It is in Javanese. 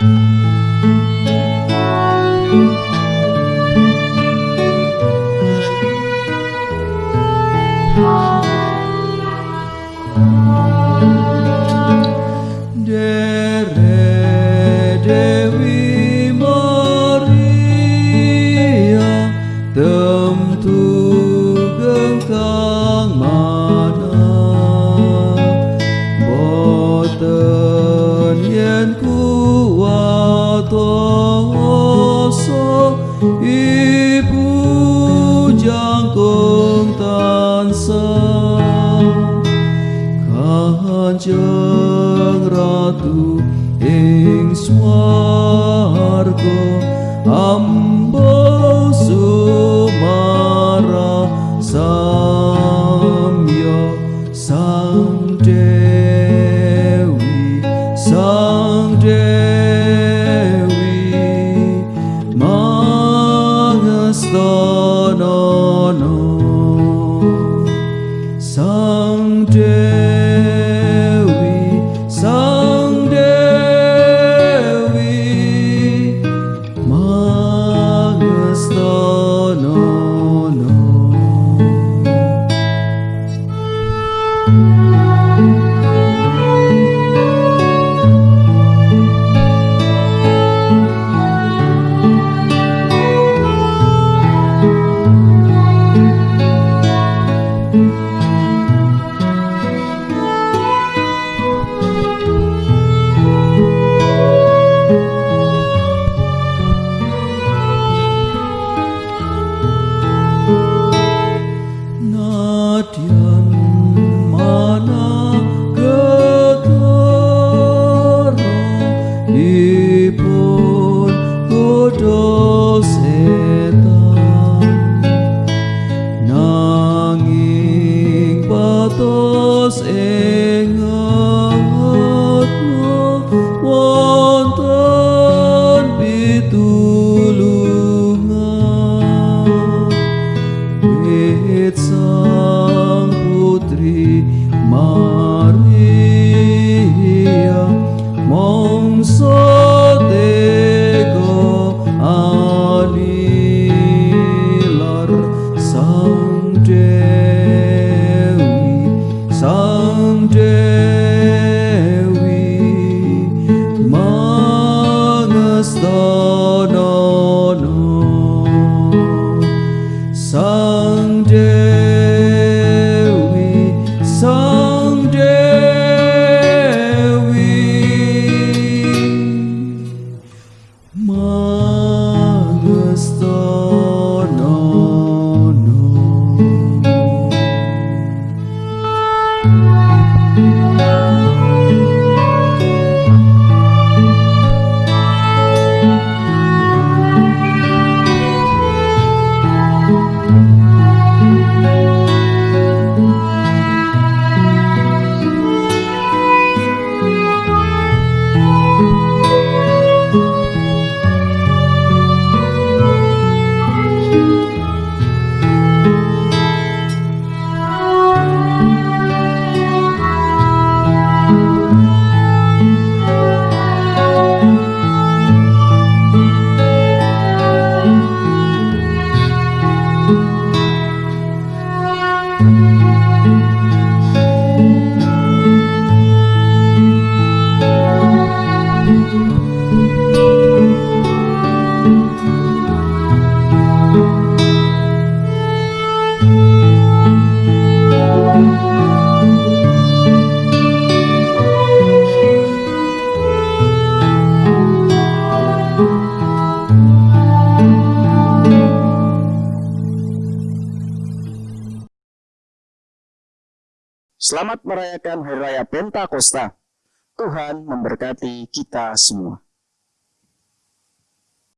you Soso Ibu Jangkung Tansa Kanjeng Ratu Ing Swargo Amin Yeah. Selamat merayakan Hari Raya Pentakosta. Tuhan memberkati kita semua.